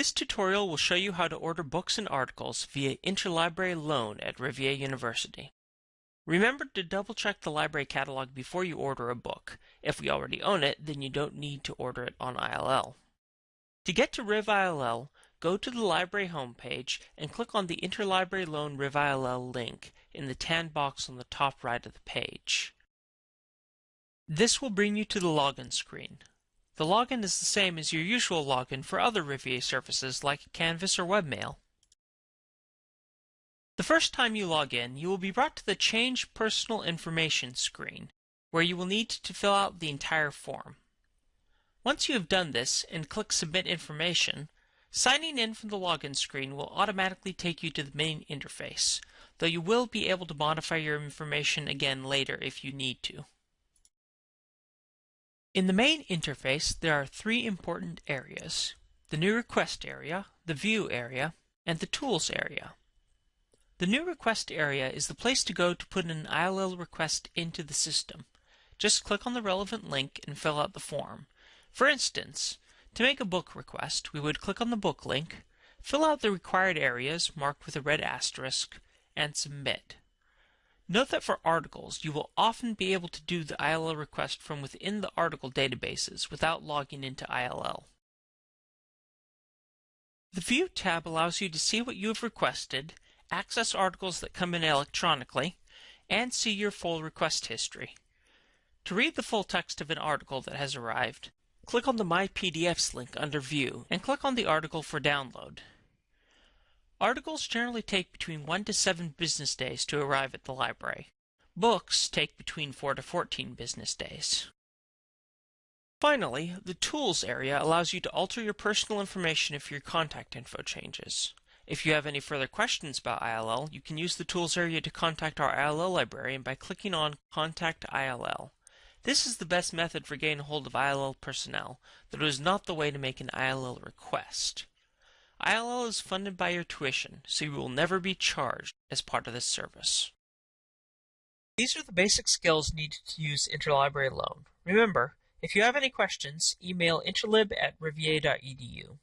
This tutorial will show you how to order books and articles via interlibrary loan at Rivier University. Remember to double check the library catalog before you order a book. If we already own it, then you don't need to order it on ILL. To get to RivILL, go to the library homepage and click on the Interlibrary Loan RivILL link in the tan box on the top right of the page. This will bring you to the login screen. The login is the same as your usual login for other Rivier services like Canvas or Webmail. The first time you log in, you will be brought to the Change Personal Information screen, where you will need to fill out the entire form. Once you have done this and click Submit Information, signing in from the login screen will automatically take you to the main interface, though you will be able to modify your information again later if you need to. In the main interface, there are three important areas, the New Request area, the View area, and the Tools area. The New Request area is the place to go to put an ILL request into the system. Just click on the relevant link and fill out the form. For instance, to make a book request, we would click on the book link, fill out the required areas marked with a red asterisk, and submit. Note that for articles, you will often be able to do the ILL request from within the article databases without logging into ILL. The View tab allows you to see what you have requested access articles that come in electronically, and see your full request history. To read the full text of an article that has arrived, click on the My PDFs link under View and click on the article for download. Articles generally take between 1 to 7 business days to arrive at the library. Books take between 4 to 14 business days. Finally, the Tools area allows you to alter your personal information if your contact info changes. If you have any further questions about ILL, you can use the Tools area to contact our ILL librarian by clicking on Contact ILL. This is the best method for getting hold of ILL personnel, though it is not the way to make an ILL request. ILL is funded by your tuition, so you will never be charged as part of this service. These are the basic skills needed to use interlibrary loan. Remember, if you have any questions, email interlib at rivier.edu.